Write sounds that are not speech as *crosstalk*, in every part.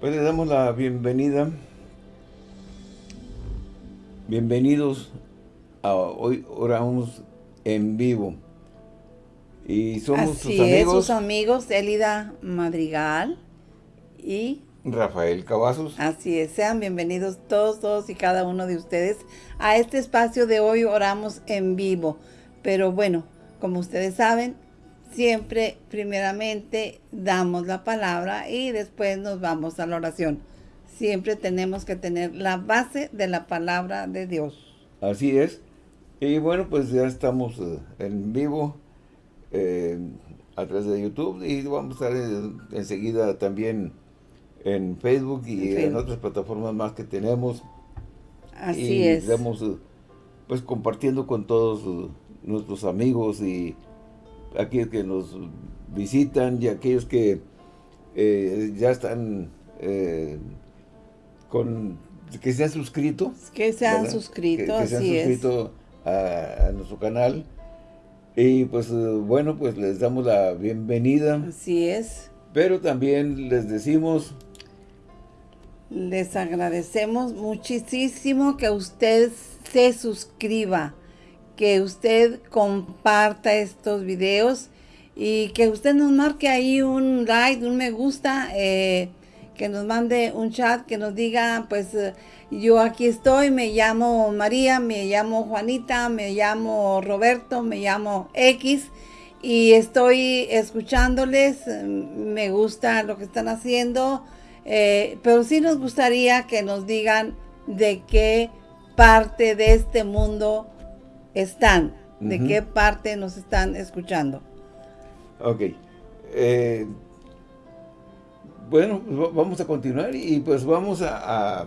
Pues le damos la bienvenida. Bienvenidos a hoy oramos en vivo. Y somos Así sus es, amigos sus amigos Elida Madrigal y Rafael Cavazos. así es, sean bienvenidos todos, todos y cada uno de ustedes a este espacio de hoy oramos en vivo. Pero bueno, como ustedes saben, siempre primeramente damos la palabra y después nos vamos a la oración. Siempre tenemos que tener la base de la palabra de Dios. Así es. Y bueno, pues ya estamos eh, en vivo eh, a través de YouTube y vamos a estar eh, enseguida también en Facebook y En otras plataformas más que tenemos. Así y es. estamos pues compartiendo con todos nuestros amigos y aquellos que nos visitan y aquellos que eh, ya están eh, con que se han suscrito Que se han ¿verdad? suscrito, que, que se han así es. suscrito a, a nuestro canal y pues eh, bueno pues les damos la bienvenida Así es. pero también les decimos Les agradecemos muchísimo que usted se suscriba, que usted comparta estos videos y que usted nos marque ahí un like, un me gusta, eh, que nos mande un chat, que nos diga, pues eh, yo aquí estoy, me llamo María, me llamo Juanita, me llamo Roberto, me llamo X y estoy escuchándoles, eh, me gusta lo que están haciendo, eh, pero sí nos gustaría que nos digan de qué parte de este mundo están, de qué parte nos están escuchando. ok eh, bueno pues va- vamos a continuar y pues vamos a a,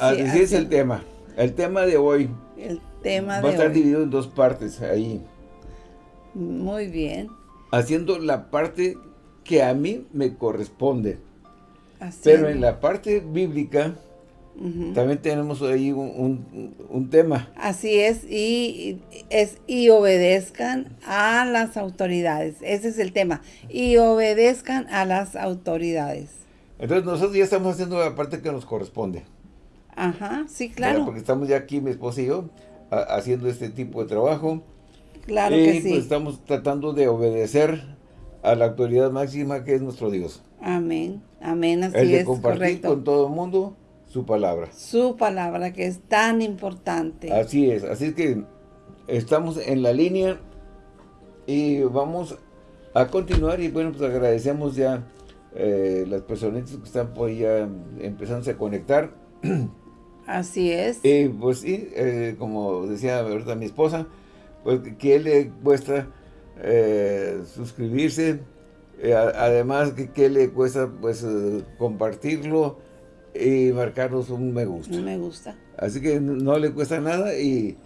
a Sí, decir así- el tema el tema de hoy El tema va a de estar hoy. dividido en dos partes ahí Muy bien. haciendo la parte que a mí me corresponde Así pero es. en la parte bíblica También tenemos ahí un, un- un tema. Así es, y, es, y obedezcan a las autoridades. Ese es el tema. Y obedezcan a las autoridades. Entonces nosotros ya estamos haciendo la parte que nos corresponde. Ajá, sí, claro. Porque estamos ya aquí, mi esposa y yo, a- haciendo este tipo de trabajo. Claro y que sí. pues estamos tratando de obedecer a la autoridad máxima que es nuestro Dios. Amén, amén, así es, compartir correcto. con todo el mundo su palabra. Su palabra que es tan importante. Así es. Así es que estamos en la línea y vamos a continuar. Y bueno, pues agradecemos ya eh, las personitas que están por ya empezándose a conectar. *clears throat* Así es. Y pues sí, eh, como decía ahorita mi esposa, pues que le cuesta eh, suscribirse, además que, que le cuesta pues compartirlo y marcarnos un me gusta. Me gusta. Así que no- no le cuesta nada y,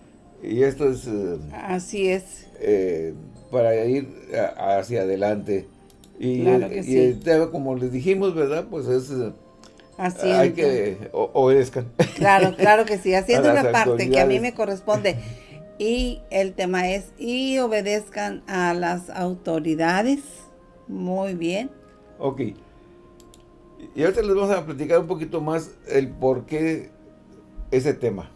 y esto es eh, Así es. eh, para ir a- hacia adelante. Y, Claro que y sí. el tema, como les dijimos, ¿verdad? Pues es, eh, Así hay que o- obedezcan. Claro, claro que sí, haciendo *laughs* A las la parte que a mí me corresponde. Y el tema es, y obedezcan a las autoridades. Muy bien. Ok. Y ahorita les vamos a platicar un poquito más el por qué ese tema.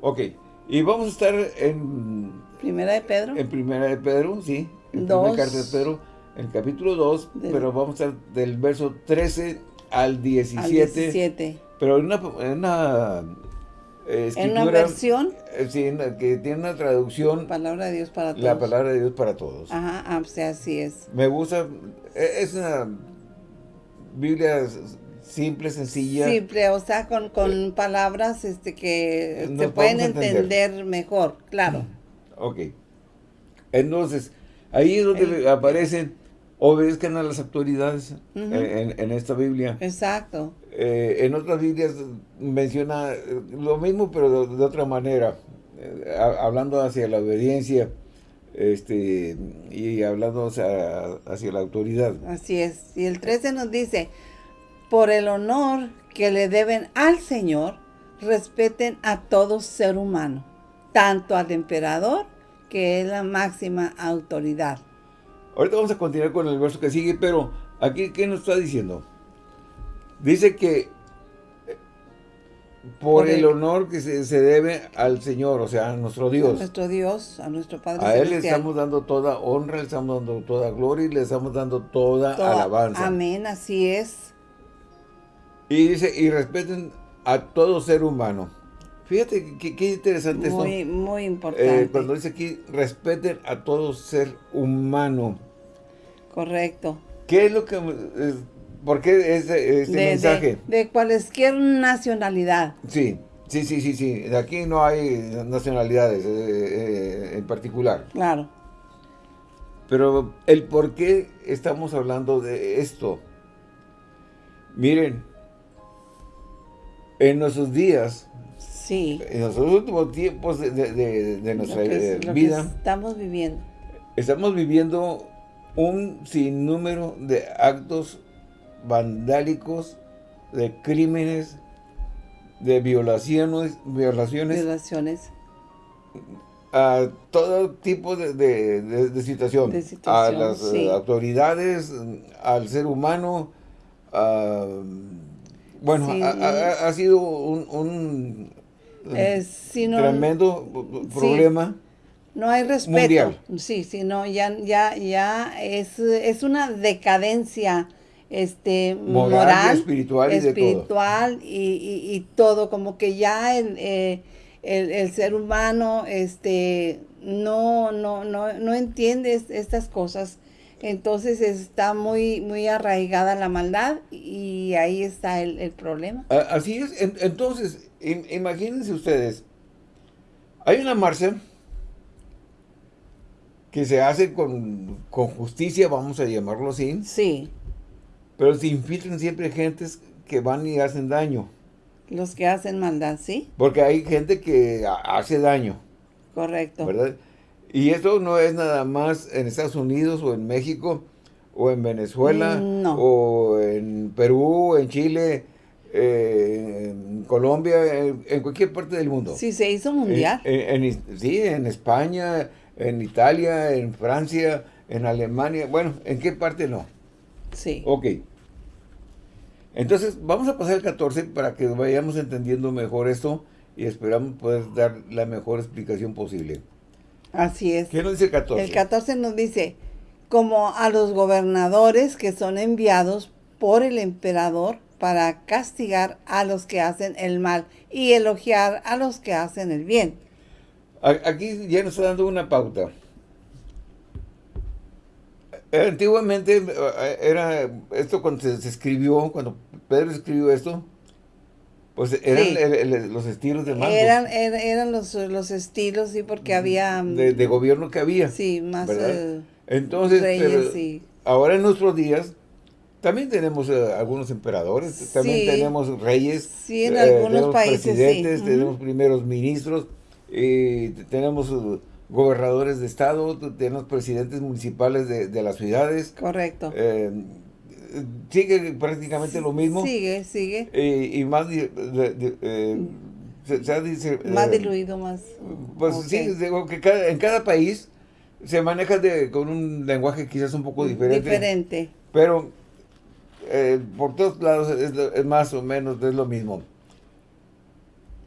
Ok. Y vamos a estar en, Primera de Pedro. en Primera de Pedro, sí. En Dos. Primera Carta de Pedro, en el capítulo 2, Del- pero vamos a estar del verso 13 al 17. al 17. Pero en una, en una eh, En una versión, eh, sí, en la que tiene una traducción, palabra de Dios para todos. la palabra de Dios para todos. Ajá, ah, pues así es. Me gusta, eh, es una Biblia simple, sencilla. Simple, o sea, con, con palabras este que se pueden entender. entender mejor, claro. Ok. Entonces, ahí es donde El- aparecen, obedezcan a las autoridades eh, en, en esta Biblia. Exacto. Eh, en otras Biblias menciona eh, lo mismo, pero de, de otra manera, eh, ha- hablando hacia la obediencia este y hablando hacia, hacia la autoridad. Así es. Y el 13 nos dice, por el honor que le deben al Señor, respeten a todo ser humano, tanto al emperador, que es la máxima autoridad. Ahorita vamos a continuar con el verso que sigue, pero Aquí, ¿qué nos está diciendo? Dice que por el honor que se, debe al Señor, o sea, a nuestro Dios. A nuestro Dios, a nuestro Padre A Él le estamos dando toda honra, le estamos dando toda gloria y le estamos dando toda, alabanza. Amén, así es. Y dice, y respeten a todo ser humano. Fíjate qué, interesante muy, esto. Muy importante. Eh, cuando dice aquí, respeten a todo ser humano. Correcto. ¿Qué es lo que... ¿Por qué este, este mensaje? De, cualquier nacionalidad. Sí, sí, sí, sí, sí. De aquí no hay nacionalidades eh, eh, en particular. Claro. Pero el por qué estamos hablando de esto. Miren, en nuestros días, sí. en los últimos tiempos de, nuestra vida, estamos viviendo. Estamos viviendo un sinnúmero de actos vandálicos, de crímenes, de violaciones, violaciones, violaciones. a todo tipo de, de, situación, a las eh, autoridades, al ser humano, bueno, ha, sido un, tremendo problema. No hay respeto. Sí, sí, no, ya, ya, ya es, es una decadencia este moral, espiritual, y, espiritual y, todo. como que ya eh, el, el, ser humano este no, no, no, no entiende estas cosas. Entonces está muy, muy arraigada la maldad y ahí está el, problema. Así es. Entonces, imagínense ustedes, hay una marcha que se hace con, con justicia, vamos a llamarlo así. Sí. Pero se infiltran siempre gentes que van y hacen daño. Los que hacen maldad, ¿sí? Porque hay gente que hace daño. Correcto. ¿Verdad? Y esto no es nada más en Estados Unidos o en México o en Venezuela o en Perú, en Chile, eh, en Colombia, en, cualquier parte del mundo. Sí, se hizo mundial. sí, en España, en Italia, en Francia, en Alemania. Bueno, ¿en qué parte no? Sí. Ok. Entonces, vamos a pasar al 14 para que vayamos entendiendo mejor esto y esperamos poder dar la mejor explicación posible. Así es. ¿Qué nos dice el 14? El 14 nos dice, como a los gobernadores que son enviados por el emperador para castigar a los que hacen el mal y elogiar a los que hacen el bien. Aquí ya nos está dando una pauta. Antiguamente eh, era esto cuando se, escribió, cuando Pedro escribió esto, pues eran los estilos de mando. Eran, eran, los, los, estilos, sí, porque había... Mm, de, gobierno que había. Sí, más eh, Entonces, ahora en nuestros días, también tenemos eh, algunos emperadores, también tenemos reyes. Sí, en algunos países, presidentes, tenemos primeros ministros, y tenemos gobernadores de estado, tenemos presidentes municipales de, las ciudades. Correcto. Eh, sigue prácticamente lo mismo. Sigue, sigue. y más, eh, se, dice, más eh, diluido, más. Pues sí, digo que en cada país se maneja de, con un lenguaje quizás un poco diferente. Diferente. Pero por todos lados es, más o menos es lo mismo.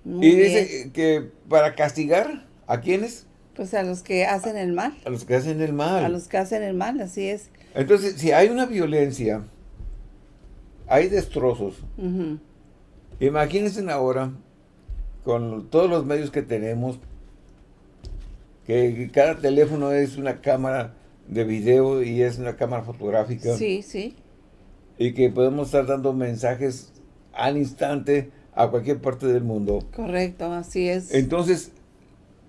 y dice que para castigar a quienes pues a los que hacen el mal. A los que hacen el mal. A los que hacen el mal, así es. Entonces, si hay una violencia, hay destrozos. Imagínense ahora, con todos los medios que tenemos, que cada teléfono es una cámara de video y es una cámara fotográfica. Sí, sí. Y que podemos estar dando mensajes al instante a cualquier parte del mundo. Correcto, así es. Entonces,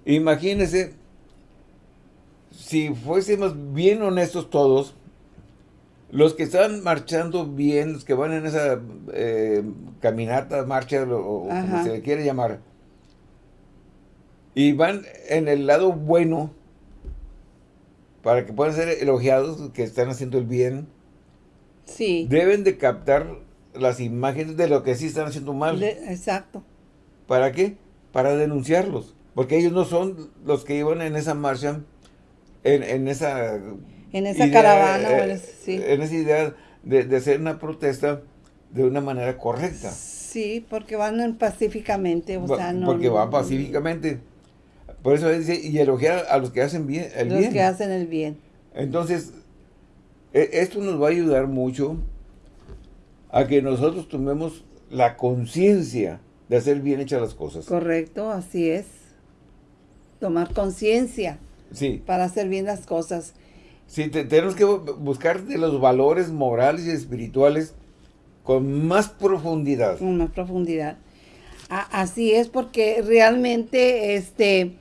imagínense si fuésemos bien honestos todos, los que están marchando bien, los que van en esa eh, caminata, marcha, o, como se le quiere llamar, y van en el lado bueno, para que puedan ser elogiados, que están haciendo el bien, sí. deben de captar las imágenes de lo que sí están haciendo mal. exacto. ¿Para qué? Para denunciarlos. Porque ellos no son los que iban en esa marcha en, esa en esa caravana, eh, en esa idea de, de hacer una protesta de una manera correcta. Sí, porque van pacíficamente, o Va- sea, no... Porque van pacíficamente. Por eso dice, y elogiar a los que hacen bien, el Los bien. que hacen el bien. Entonces, e- esto nos va a ayudar mucho a que nosotros tomemos la conciencia de hacer bien hechas las cosas. Correcto, así es. Tomar conciencia Sí, para hacer bien las cosas. sí, te- tenemos que bu- buscar de los valores morales y espirituales con más profundidad. con más profundidad. A- así es porque realmente este,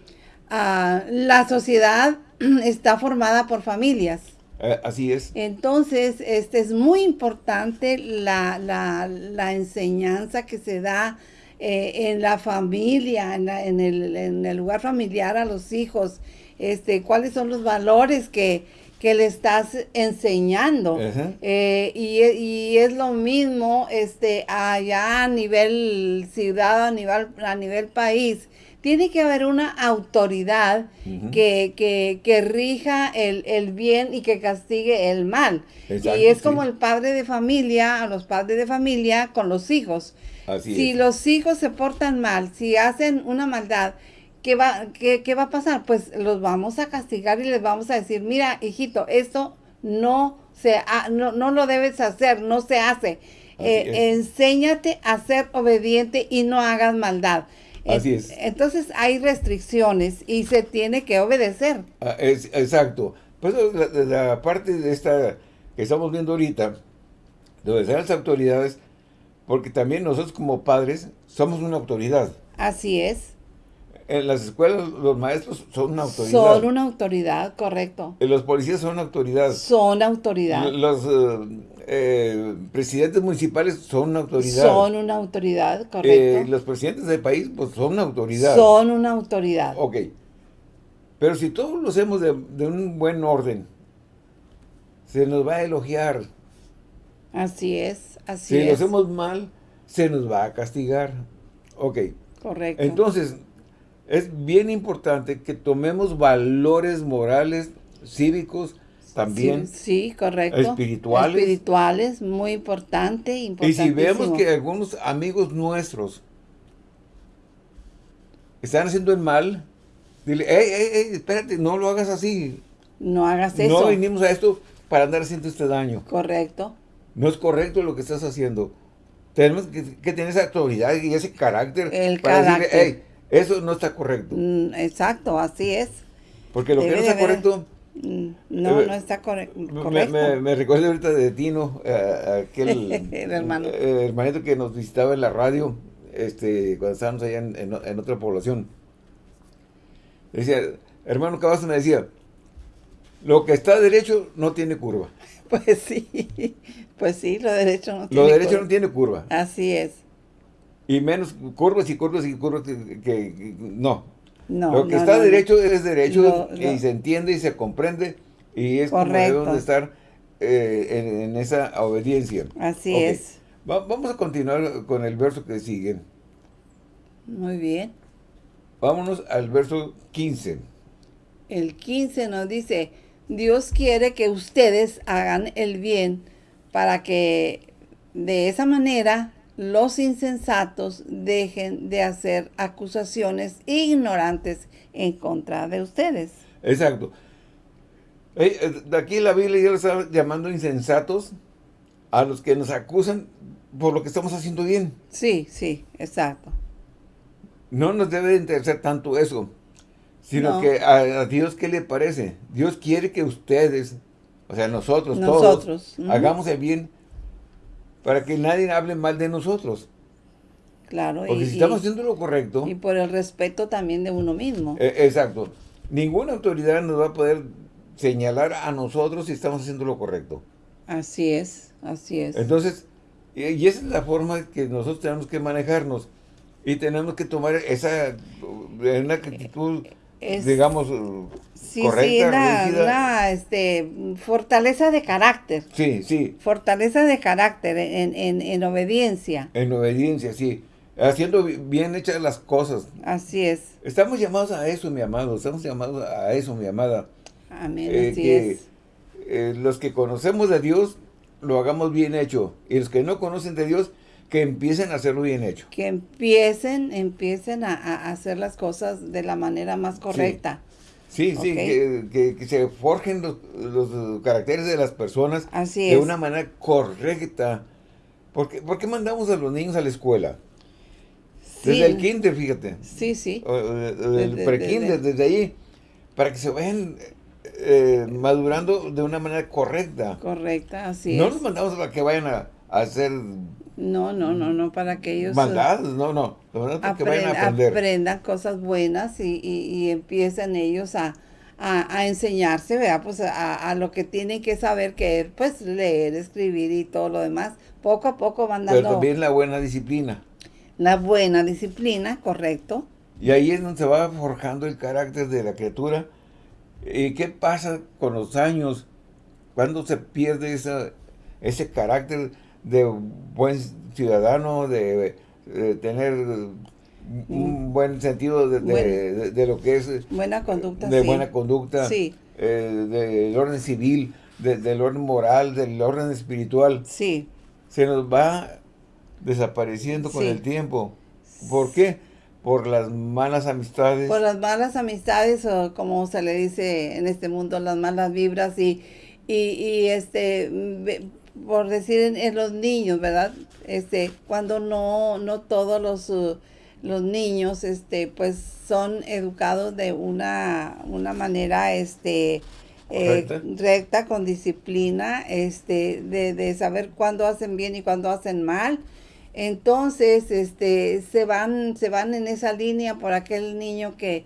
ah, la sociedad *clears throat* está formada por familias. Eh, así es. Entonces, este es muy importante la, la- la enseñanza que se da eh, en la familia, en, la- en el, en el lugar familiar a los hijos. Este, cuáles son los valores que, que le estás enseñando. Eh, y, e- y es lo mismo este, allá a nivel ciudad, a nivel, a nivel país. Tiene que haber una autoridad que, que, que rija el, el bien y que castigue el mal. Exacto, y es sí. como el padre de familia, a los padres de familia con los hijos. Así si es. los hijos se portan mal, si hacen una maldad, ¿qué va, qué, qué va a pasar? Pues los vamos a castigar y les vamos a decir, mira, hijito, esto no se ha- no, no lo debes hacer, no se hace. Eh, enséñate a ser obediente y no hagas maldad. Así es. Entonces hay restricciones y se tiene que obedecer. Ah, es- exacto. Pues la, la- la parte de esta que estamos viendo ahorita, de obedecer a las autoridades, porque también nosotros como padres somos una autoridad. Así es. En las escuelas los maestros son una autoridad. Son una autoridad, correcto. Eh, Los policías son una autoridad. Son autoridad. Los eh, eh, presidentes municipales son una autoridad. Son una autoridad, Eh, correcto. los presidentes del país pues son una autoridad. Son una autoridad. Ok. Pero si todos lo hacemos de, de un buen orden, se nos va a elogiar. Así es, así Si lo es. hacemos mal, se nos va a castigar. Ok. Correcto. Entonces, es bien importante que tomemos valores morales, cívicos, también. Sí, sí, correcto. espirituales. Espirituales, muy importante, Y si vemos que algunos amigos nuestros están haciendo el mal, dile, hey, hey, hey, espérate, no lo hagas así. No hagas eso. No vinimos a esto para andar haciendo este daño. Correcto. No es correcto lo que estás haciendo. Tenemos que, que tener esa autoridad y ese carácter El para carácter. decirle, hey, eso no está correcto. Mm, Exacto, así es. Porque lo que no está correcto, Mm, No, Eh, no está corre- correcto. me, me recuerdo ahorita de Tino, eh, aquel *laughs* El hermano. eh, hermanito que nos visitaba en la radio, este, cuando estábamos allá en, en- en otra población. Decía, hermano Cavazos me decía, lo que está derecho no tiene curva. *laughs* Pues sí, pues sí, lo derecho no Lo tiene derecho curva. no tiene curva. Así es. Y menos curvas y curvas y curvas que, no. No, lo que no, está no, derecho es derecho y se entiende y se comprende y es como Correcto. debemos de estar eh, en, en esa obediencia. Así es. Va- vamos a continuar con el verso que sigue. Muy bien. Vámonos al verso 15. El 15 nos dice, Dios quiere que ustedes hagan el bien para que de esa manera los insensatos dejen de hacer acusaciones ignorantes en contra de ustedes. Exacto. Eh, eh, de aquí la Biblia ya lo está llamando insensatos a los que nos acusan por lo que estamos haciendo bien. Sí, sí, exacto. No nos debe de interesar tanto eso, sino No. que a, a Dios, ¿qué le parece? Dios quiere que ustedes, o sea, nosotros, Nosotros, todos, hagamos el bien para que nadie hable mal de nosotros. Claro. Porque y, si estamos y- haciendo lo correcto, y por el respeto también de uno mismo. eh, exacto, ninguna autoridad nos va a poder señalar a nosotros si estamos haciendo lo correcto. Así es, así es. Entonces, y esa es la forma que nosotros tenemos que manejarnos. Y tenemos que tomar esa, uh, una actitud, Es- digamos, uh, Sí, correcta, sí, una, este, fortaleza de carácter. Sí, sí, Fortaleza de carácter en, en, en obediencia. en obediencia, sí. Haciendo bi- bien hechas las cosas. Así es. Estamos llamados a eso, mi amado. Estamos llamados a eso, mi amada. Amén, Eh, así que es. eh, los que conocemos a Dios, lo hagamos bien hecho. Y los que no conocen de Dios, que empiecen a hacerlo bien hecho. Que empiecen, empiecen a, a hacer las cosas de la manera más correcta. Sí, sí, que, que- que se forjen los, los caracteres de las personas Así de es. una manera correcta. ¿Por qué, por qué mandamos a los niños a la escuela? Sí. Desde el kinder, fíjate. Sí, sí. O, Desde- pre-kinder, desde- desde ahí, para que se vayan eh, madurando de una manera correcta. Correcta, así no es. los mandamos para que vayan a, a hacer No, no, no, no, para que ellos... eh, maldades, no, no. Para que vayan a apren- aprender. aprendan cosas buenas y, y- y empiecen ellos a, a- a enseñarse, ¿verdad? Pues a, a lo que tienen que saber, que es, pues leer, escribir y todo lo demás. Poco a poco van Pero dando también la buena disciplina. la buena disciplina, correcto. Y ahí es donde se va forjando el carácter de la criatura. ¿Y qué pasa con los años? Cuando se pierde esa, ese carácter de buen ciudadano, de, de tener un buen sentido de, de- Bueno. de- de lo que es eh, Buena conducta, de sí. buena conducta, Sí. eh, del orden civil, de- del orden moral, del orden espiritual. Sí, Se nos va desapareciendo con Sí. el tiempo. ¿Por qué? Por las malas amistades. por las malas amistades o como se le dice en este mundo, las malas vibras y, y, y, este, por decir en, en los niños, ¿verdad? Este, cuando no, no todos los, uh, los niños, este, pues son educados de una, una manera, este, eh, recta, con disciplina, este, de, de saber cuándo hacen bien y cuándo hacen mal. Entonces, este, se van, se van en esa línea por aquel niño que,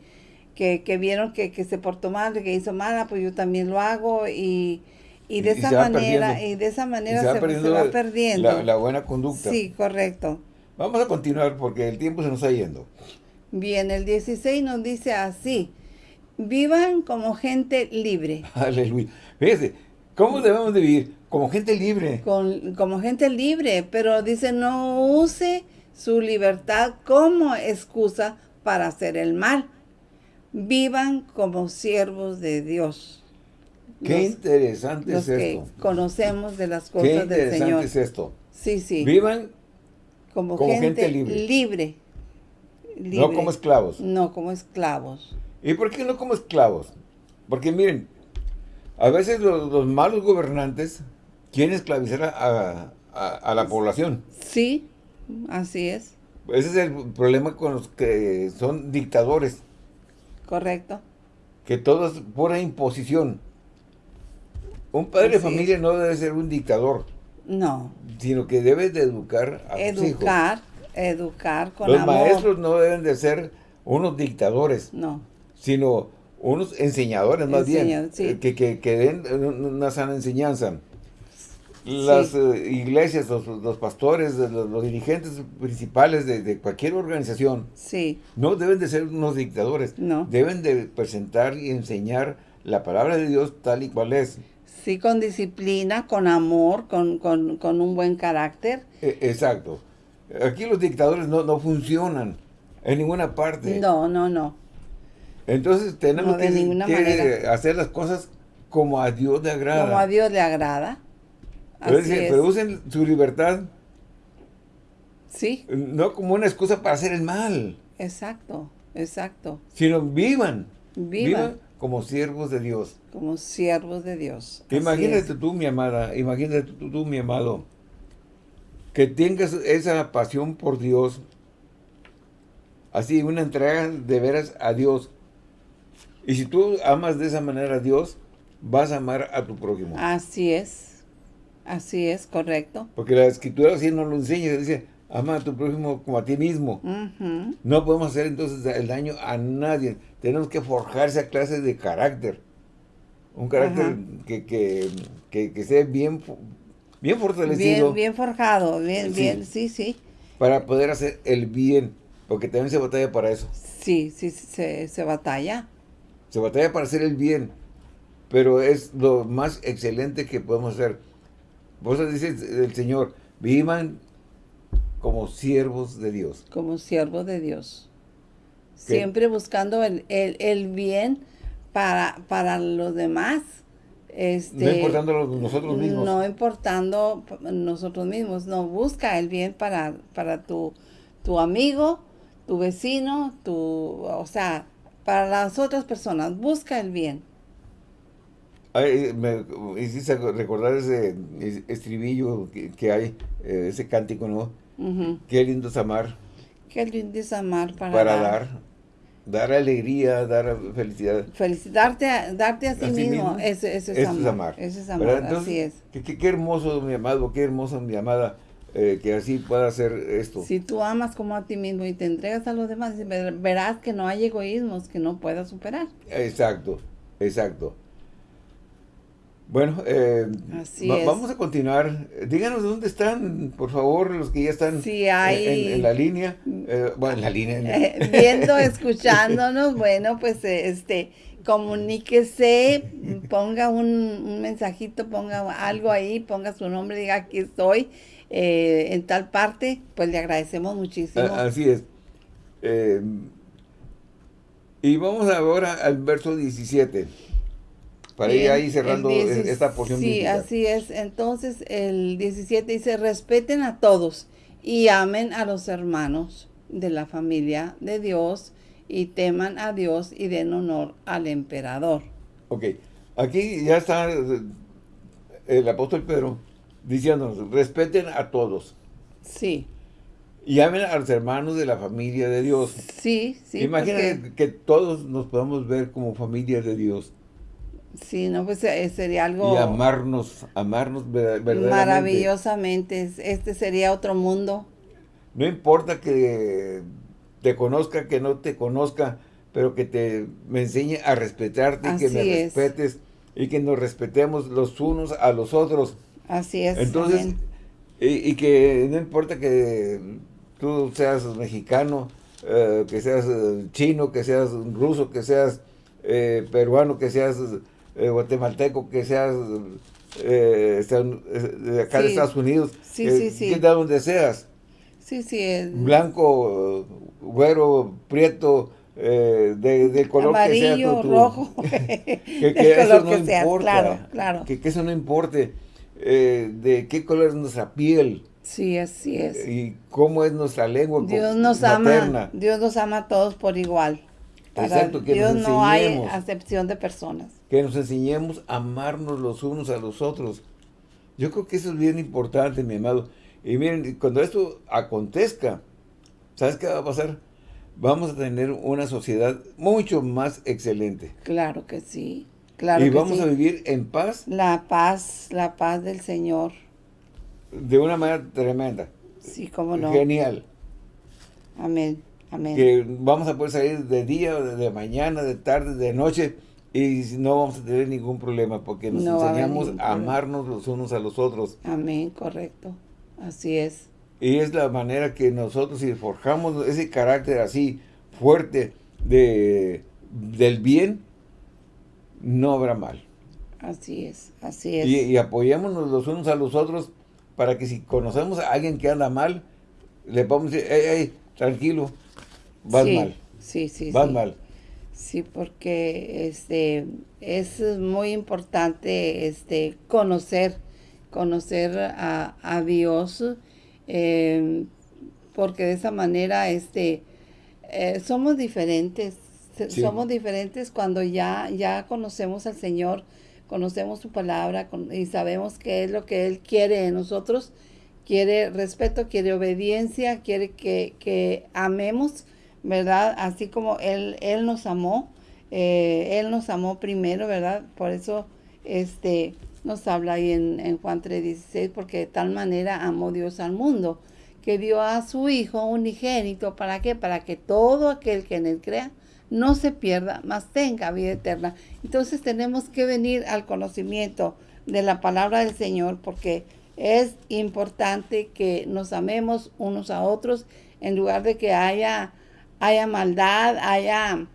que, que vieron que, que se portó mal, que hizo mal, ah, pues yo también lo hago y, y de Y- esa manera, y de esa manera se va se, se perdiendo va la- perdiendo. La, la buena conducta. Sí, correcto. Vamos a continuar porque el tiempo se nos está yendo. Bien, el 16 nos dice así, vivan como gente libre, *laughs* Aleluya. Fíjese, ¿cómo debemos de vivir? Como gente libre. con, como gente libre, pero dice no use su libertad como excusa para hacer el mal. Vivan como siervos de Dios. Qué Los- interesante los es que esto. conocemos de las Qué cosas del interesante Señor. es esto. Sí, sí. Vivan como, como gente, gente libre. libre. no como esclavos. No como esclavos. ¿Y por qué no como esclavos? Porque miren, a veces los, los malos gobernantes quieren esclavizar a, a- a la población. Sí, así es. Ese es el problema con los que son dictadores, Correcto. que todo es pura imposición. Un padre de Así es. familia no debe ser un dictador, No. sino que debe de educar a sus hijos. Educar, educar con Los amor. maestros no deben de ser unos dictadores, No. sino unos enseñadores más bien, sí. que, que, que den un- una sana enseñanza. Las Sí. eh, iglesias, los, los pastores, los, los dirigentes principales de, de cualquier organización, Sí. no deben de ser unos dictadores, No. deben de presentar y enseñar la palabra de Dios tal y cual es. Sí, con disciplina, con amor, con, con, con un buen carácter. E- exacto. Aquí los dictadores no, no funcionan en ninguna parte. No, no, no. Entonces tenemos No, de que, ninguna que manera. hacer las cosas como a Dios le agrada. Como a Dios le agrada. Pero, Así es. pero usen su libertad Sí, no como una excusa para hacer el mal, exacto, exacto. sino vivan. Vivan. Como siervos de Dios. Como siervos de Dios. Así Imagínate es. tú, mi amada, imagínate tú, tú, mi amado, que tengas esa pasión por Dios, así, una entrega de veras a Dios. Y si tú amas de esa manera a Dios, vas a amar a tu prójimo. Así es. Así es, correcto. Porque la escritura así nos lo enseña, dice, ama a tu prójimo como a ti mismo. No podemos hacer entonces el daño a nadie. Tenemos que forjar esa clase de carácter. Un carácter que, que, que, que esté bien, bien fortalecido Bien, bien forjado, bien, Sí. bien, sí, sí. para poder hacer el bien. Porque también se batalla para eso. Sí, sí, se, se batalla. Se batalla para hacer el bien. Pero es lo más excelente que podemos hacer. Por eso dice el Señor, vivan como siervos de Dios. como siervo de Dios. ¿Qué? Siempre buscando el, el- el bien para, para los demás. Este, no importando nosotros mismos. No importando nosotros mismos, no, busca el bien para, para tu, tu amigo, tu vecino, tu, o sea, para las otras personas, busca el bien. Ay, me hiciste recordar ese estribillo que, hay, eh, ese cántico, ¿no? Qué lindo es amar. Qué lindo es amar para, para dar. dar. alegría, dar felicidad. Felicitarte, darte a sí, mismo, Eso, es, amar. Eso es amar, así es. Qué, qué, hermoso, mi amado, qué hermoso, mi amada, eh, que así pueda hacer esto. Si tú amas como a ti mismo y te entregas a los demás, verás que no hay egoísmos que no puedas superar. Exacto, exacto. Bueno, eh, vamos a continuar. Díganos dónde están, por favor, los que ya están en, la línea. Eh, bueno, en la línea. Eh, viendo, escuchándonos, *laughs* bueno, pues este, comuníquese, ponga un, mensajito, ponga algo ahí, ponga su nombre, diga aquí estoy, en tal parte, pues le agradecemos muchísimo. Así es. y vamos ahora al verso 17 para ir ahí cerrando esta porción Sí, así es. Entonces, el 17 dice, respeten a todos y amen a los hermanos de la familia de Dios y teman a Dios y den honor al emperador. Ok, aquí ya está el apóstol Pedro diciéndonos, respeten a todos. Sí. Y amen a los hermanos de la familia de Dios. Sí, sí. Imagínate que todos nos podamos ver como familia de Dios. Sí, no, pues eh, sería algo... Y amarnos, amarnos verdaderamente. Maravillosamente, este sería otro mundo. No importa que te conozca, que no te conozca, pero que te me enseñe a respetarte y que me respetes y que nos respetemos los unos a los otros. Así es. Entonces, y, que no importa que tú seas mexicano, eh, que seas eh, chino, que seas ruso, que seas peruano, que seas eh, guatemalteco, que seas eh, de acá de Estados Unidos, sí, sí, sí. que de donde seas. Sí, sí. Blanco, güero, prieto, eh, de, del color que sea. Amarillo, rojo, que, que eso no importa. Claro, claro. Que, eso no importe de qué color es nuestra piel. Sí, así es. Y cómo es nuestra lengua Dios nos ama, Dios nos ama a todos por igual. Exacto, que Dios no hay acepción de personas. Que nos enseñemos a amarnos los unos a los otros. Yo creo que eso es bien importante, mi amado. Y miren, cuando esto acontezca, ¿sabes qué va a pasar? Vamos a tener una sociedad mucho más excelente. Claro que sí, claro Y vamos a vivir en paz. La paz, la paz del Señor. De una manera tremenda. Sí, cómo no. Genial. Amén. Que vamos a poder salir de día, de mañana, de tarde, de noche y no vamos a tener ningún problema porque nos enseñamos a, amarnos los unos a los otros. Amén, correcto. Así es. Y es la manera que nosotros si forjamos ese carácter así fuerte de, del bien, no habrá mal. Así es, así es. Y, y apoyémonos los unos a los otros para que si conocemos a alguien que anda mal, le podemos decir, hey, hey, tranquilo, vas mal. Sí, sí, vas mal. Sí, porque este es muy importante este conocer, conocer a, Dios, em, porque de esa manera este eh, somos diferentes, somos diferentes cuando ya, ya conocemos al Señor, conocemos su palabra y sabemos qué es lo que Él quiere de nosotros, quiere respeto, quiere obediencia, quiere que, que amemos ¿verdad? Así como Él, él nos amó, eh, Él nos amó primero, ¿verdad? Por eso este, nos habla ahí en, en Juan 3.16, porque de tal manera amó Dios al mundo, que dio a su Hijo unigénito, ¿para qué? Para que todo aquel que en Él crea no se pierda, mas tenga vida eterna. Entonces tenemos que venir al conocimiento de la palabra del Señor, porque es importante que nos amemos unos a otros, en lugar de que haya haya maldad, haya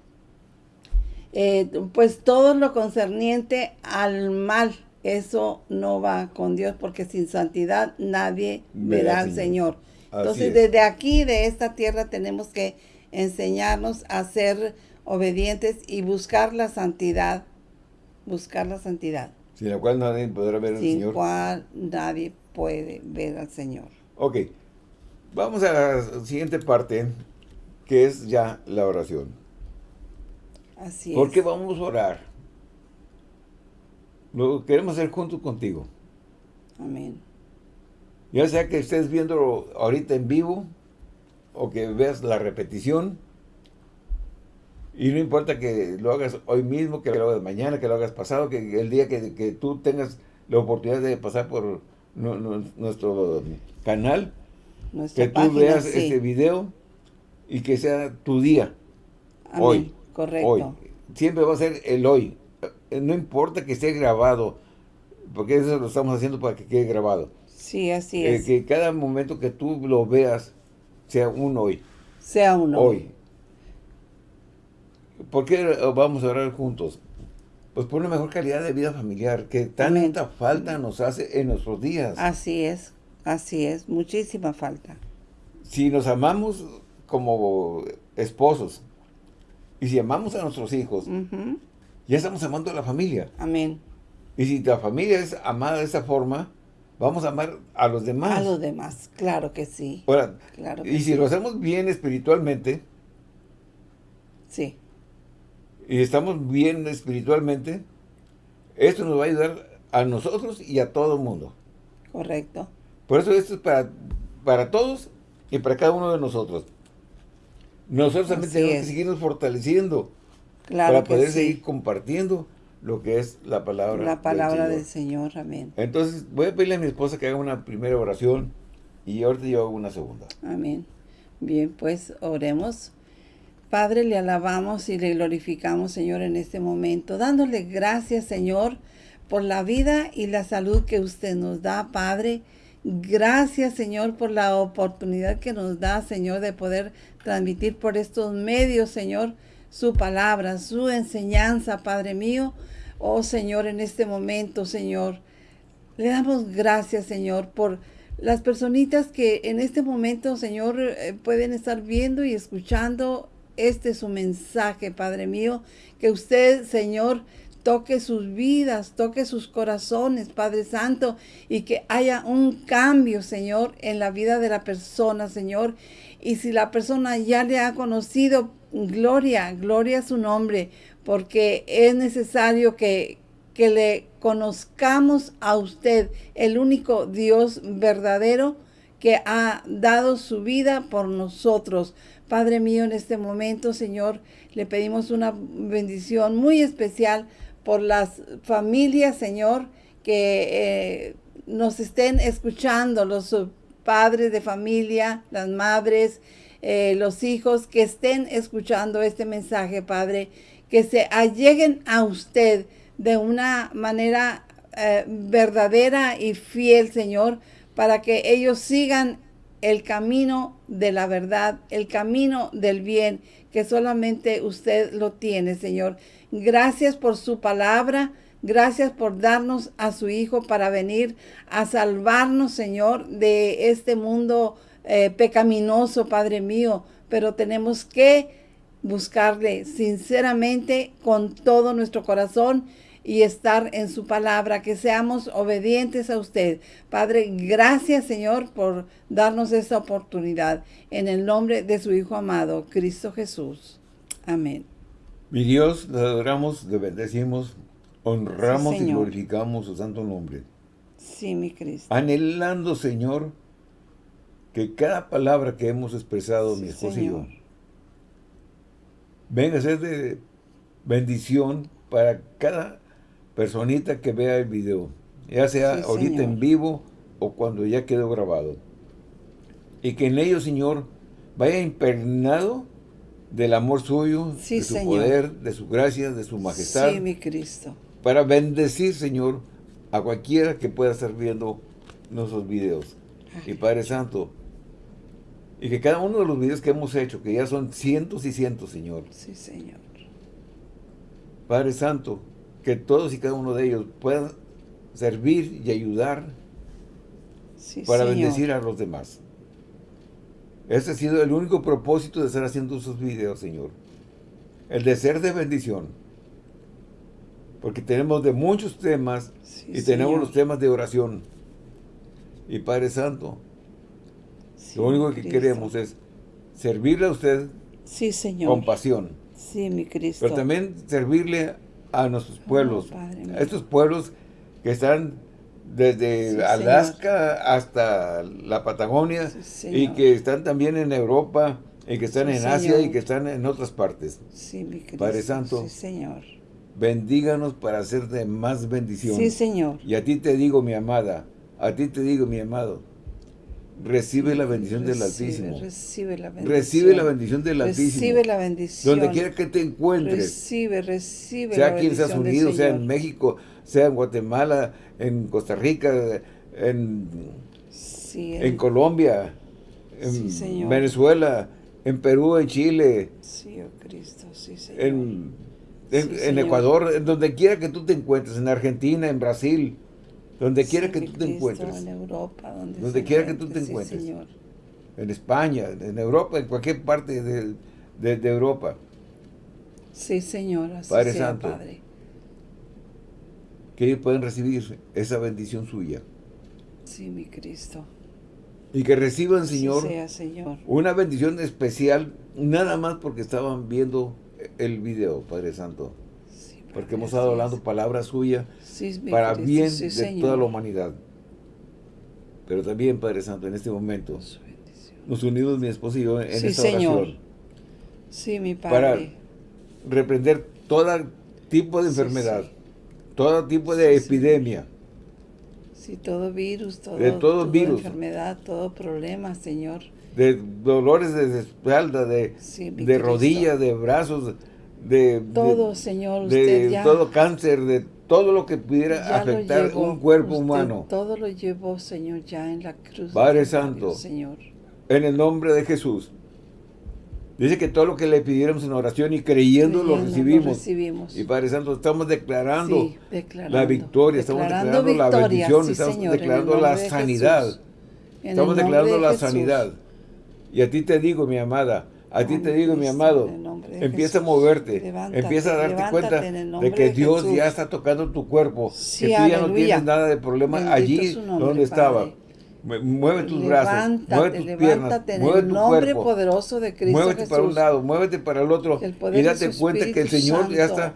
eh, pues todo lo concerniente al mal. Eso no va con Dios porque sin santidad nadie verá al Señor. Entonces desde aquí, de esta tierra, tenemos que enseñarnos a ser obedientes y buscar la santidad. Buscar la santidad. Sin la cual nadie podrá ver al sin Señor. cual nadie puede ver al Señor. Ok, vamos a la siguiente parte, que es ya la oración. Así ¿Por es. qué vamos a orar? Lo queremos hacer junto contigo. Amén. Ya sea que estés viéndolo ahorita en vivo o que veas la repetición. Y no importa que lo hagas hoy mismo, que lo hagas mañana, que lo hagas pasado, que el día que, que tú tengas la oportunidad de pasar por nu- nu- nuestro canal, Nuestra que tú página, veas sí. este video y que sea tu día, Amén. hoy, Correcto. hoy. Siempre va a ser el hoy. Eh, No importa que esté grabado, porque eso lo estamos haciendo para que quede grabado. Sí, así Eh, es. que cada momento que tú lo veas sea un hoy. sea uno. Hoy. ¿Por qué vamos a orar juntos? Pues por una mejor calidad de vida familiar que tanta falta nos hace en nuestros días. Así es. Así es. Muchísima falta. Si nos amamos como esposos y si amamos a nuestros hijos, ya estamos amando a la familia. Amén. Y si la familia es amada de esa forma, vamos a amar a los demás. A los demás. Claro que sí. Ahora, Claro que y si lo hacemos bien espiritualmente, Sí. y estamos bien espiritualmente, esto nos va a ayudar a nosotros y a todo el mundo. Correcto. Por eso esto es para, para todos y para cada uno de nosotros. Nosotros también Así tenemos es. que seguirnos fortaleciendo Claro para poder sí. seguir compartiendo lo que es la palabra La palabra del Señor. Señor. Amén. Entonces voy a pedirle a mi esposa que haga una primera oración y ahorita yo hago una segunda. Amén. Bien, pues oremos. Padre, le alabamos y le glorificamos, Señor, en este momento, dándole gracias, Señor, por la vida y la salud que usted nos da, Padre. Gracias, Señor, por la oportunidad que nos da, Señor, de poder transmitir por estos medios, Señor, su palabra, su enseñanza, Padre mío. Oh, Señor, en este momento, Señor, le damos gracias, Señor, por las personitas que en este momento, Señor, eh, pueden estar viendo y escuchando este su mensaje, Padre mío. Que usted, Señor, toque sus vidas, toque sus corazones, Padre Santo, y que haya un cambio, Señor, en la vida de la persona, Señor. Y si la persona ya le ha conocido, gloria, gloria a su nombre, porque es necesario que, que le conozcamos a usted, el único Dios verdadero que ha dado su vida por nosotros. Padre mío, en este momento, Señor, le pedimos una bendición muy especial por las familias, Señor, que eh, nos estén escuchando, los padres de familia, las madres, eh, los hijos que estén escuchando este mensaje, Padre, que se alleguen a usted de una manera eh, verdadera y fiel, Señor, para que ellos sigan el camino de la verdad, el camino del bien, que solamente usted lo tiene, Señor. Gracias por su palabra. Gracias por darnos a su Hijo para venir a salvarnos, Señor, de este mundo eh, pecaminoso, Padre mío. Pero tenemos que buscarle sinceramente con todo nuestro corazón y estar en su palabra, que seamos obedientes a usted. Padre, gracias Señor por darnos esta oportunidad. En el nombre de su Hijo amado, Cristo Jesús. Amén. Mi Dios, le adoramos, le bendecimos, honramos Sí, y glorificamos su santo nombre. Sí, mi Cristo. Anhelando, Señor, que cada palabra que hemos expresado, mi Sí, esposa y yo, venga a ser de bendición para cada personita que vea el video, ya sea Sí, ahorita Señor. en vivo o cuando ya quedó grabado. Y que en ello, Señor, vaya impregnado del amor suyo, Sí, de su Señor. poder, de su gracia, de su majestad, Sí, mi Cristo. para bendecir, Señor, a cualquiera que pueda estar viendo nuestros videos. Y Padre Santo, y que cada uno de los videos que hemos hecho, que ya son cientos y cientos, Señor, Sí, Señor. Padre Santo, que todos y cada uno de ellos puedan servir y ayudar Sí, para Señor. bendecir a los demás. Ese ha sido el único propósito de estar haciendo esos videos, Señor. El de ser de bendición. Porque tenemos de muchos temas y tenemos los temas de oración. Y Padre Santo, lo único que queremos es servirle a usted sí, señor. con pasión. Sí, mi Cristo. Pero también servirle a nuestros pueblos, a estos pueblos que están desde Alaska hasta la Patagonia y que están también en Europa y que están en Asia y que están en otras partes. Sí, mi Cristo. Padre Santo. Sí, Señor. Bendíganos para hacer de más bendición. Sí, Señor. Y a ti te digo, mi amada, a ti te digo, mi amado, recibe la bendición del Altísimo. Recibe la bendición. Recibe la bendición del Altísimo. Recibe la bendición. Donde quiera que te encuentres. Recibe, recibe Sea aquí en Estados Unidos, sea en México, sea en Guatemala, en Costa Rica, en, en Colombia, en Venezuela, en Perú, en Chile. Sí, oh Cristo, sí, Señor. En, en, Ecuador, en donde quiera que tú te encuentres, en Argentina, en Brasil, donde quiera que tú te encuentres. En Europa, donde, donde quiera que tú te encuentres. Señor. En España, en Europa, en cualquier parte de, de, Europa. Sí, Señor, así Padre sea, Santo. Padre que ellos pueden recibir esa bendición suya. Sí, mi Cristo. Y que reciban, Señor, sea, Señor, una bendición especial, nada más porque estaban viendo el video, Padre Santo. Sí, porque hemos estado hablando palabra suya para bien de toda la humanidad. Pero también, Padre Santo, en este momento, nos unimos mi esposo y yo en esta oración. Sí, mi Padre. Para reprender todo tipo de enfermedad todo tipo de epidemia. Sí, todo virus, todo, de todo virus. enfermedad, todo problema, Señor. De dolores de espalda, de, de rodillas, de brazos, de... Todo, Señor, de todo cáncer, de todo lo que pudiera afectar un cuerpo humano. Todo lo llevó, Señor, ya en la cruz. Padre Santo, Señor. en el nombre de Jesús, Dice que todo lo que le pidiéramos en oración y creyendo, lo, recibimos. Y Padre Santo, estamos declarando, la victoria, estamos declarando la bendición, estamos declarando la sanidad. Estamos declarando la sanidad. Y a ti te digo, mi amada, a ti te digo, mi amado, empieza a moverte, empieza a darte cuenta de que Dios ya está tocando tu cuerpo, que tú ya no tienes nada de problema allí donde estaba. Mueve tus brazos, mueve tus piernas, mueve tu nombre cuerpo. poderoso de Cristo Muévete para un lado, muévete para el otro y date cuenta que el Señor ya está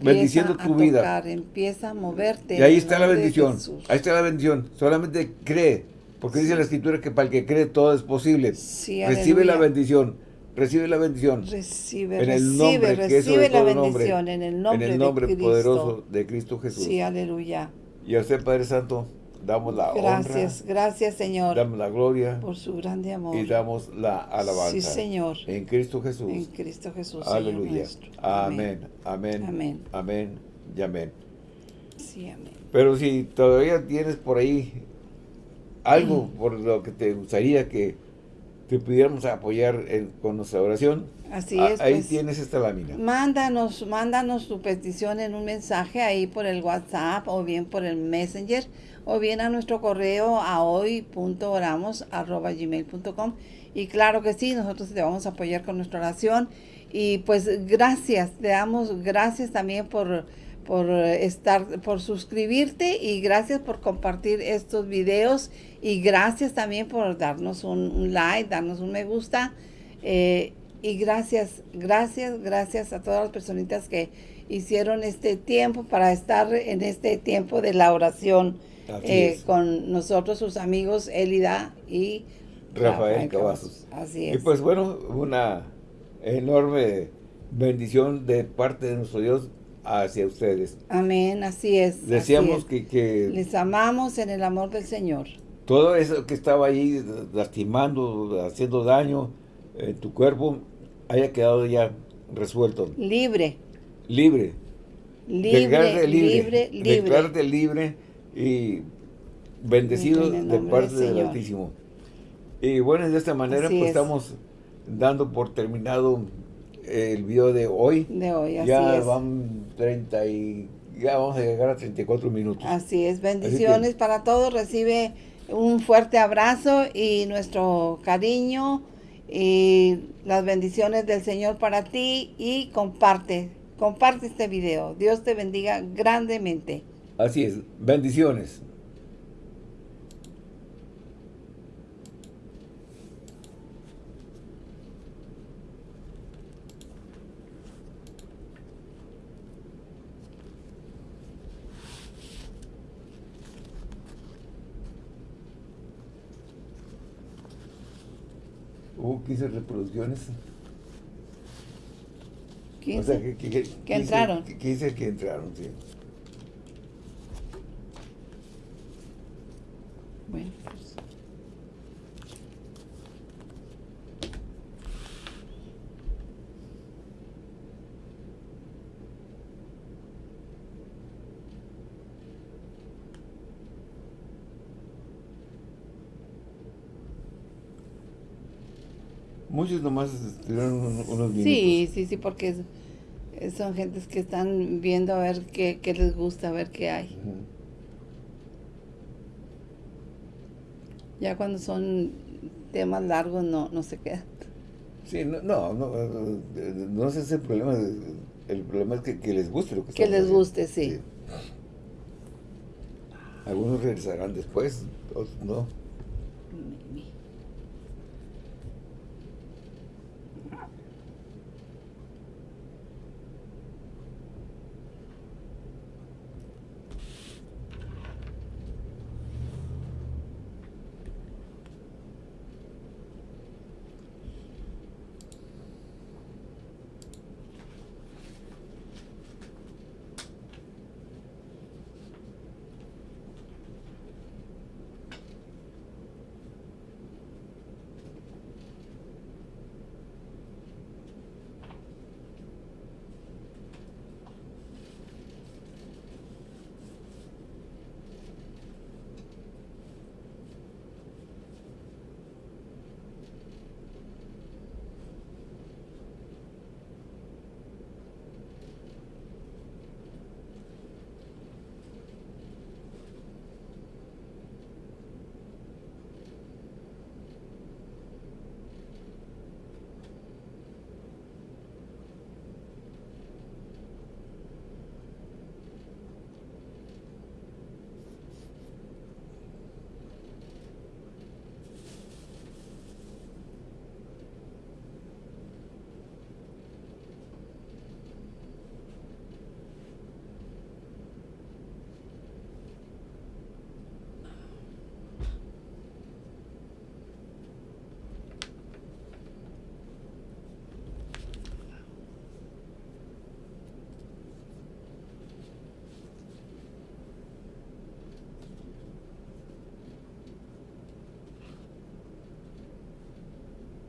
bendiciendo tu vida. Empieza a moverte. Y ahí está la bendición, ahí está la bendición. Solamente cree, porque dice la Escritura que para el que cree todo es posible. recibe la bendición, recibe la bendición. Recibe, en el nombre, recibe, la bendición en el nombre, en el nombre poderoso de Cristo Jesús. Sí, aleluya. Y a usted, Padre Santo, damos la gracias, honra. Gracias, Señor. Damos la gloria. Por su grande amor. Y damos la alabanza. Sí, Señor. En Cristo Jesús. En Cristo Jesús, Aleluya. Amén. Amén. Amén. Amén. Y amén. Sí, amén. Pero si todavía tienes por ahí algo *clears throat* por lo que te gustaría que te pudiéramos apoyar con nuestra oración, Así es. Ahí pues, tienes esta lámina. Mándanos, mándanos tu petición en un mensaje ahí por el WhatsApp o bien por el Messenger o bien a nuestro correo a hoy.oramos.gmail.com y claro que sí, nosotros te vamos a apoyar con nuestra oración y pues gracias, te damos gracias también por, por estar, por suscribirte y gracias por compartir estos videos y gracias también por darnos un, like, darnos un me gusta eh, y gracias, gracias, gracias a todas las personitas que hicieron este tiempo para estar en este tiempo de la oración eh, con nosotros, sus amigos Elida y Rafael, Cavazos. Así es. Y pues bueno, una enorme bendición de parte de nuestro Dios hacia ustedes. Amén, así es. Deseamos Que, Les amamos en el amor del Señor. Todo eso que estaba ahí lastimando, haciendo daño en tu cuerpo, haya quedado ya resuelto. Libre. Libre. Libre, libre, libre. Declárate libre y bendecido de parte del, Altísimo. Y bueno, de esta manera pues estamos dando por terminado el video de hoy. De hoy, así ya van 30 y ya vamos a llegar a 34 minutos. Así es, bendiciones para todos, recibe un fuerte abrazo y nuestro cariño y las bendiciones del Señor para ti y comparte comparte este video. Dios te bendiga grandemente. Así es. Bendiciones. Hubo 15 reproducciones. 15. O sea, que, que, que, Que entraron. 15 que entraron, sí. Bueno, pues. Muchos nomás estuvieron un- unos minutos. Sí, sí, sí, porque es- son gentes que están viendo a ver qué, qué les gusta, a ver qué hay. Ujú. Ya cuando son temas largos no, no se quedan. Sí, no, no, no, eh, no ese es el problema. El problema es que, que les guste lo que Que les haciendo. guste, sí. Algunos regresarán después, otros no.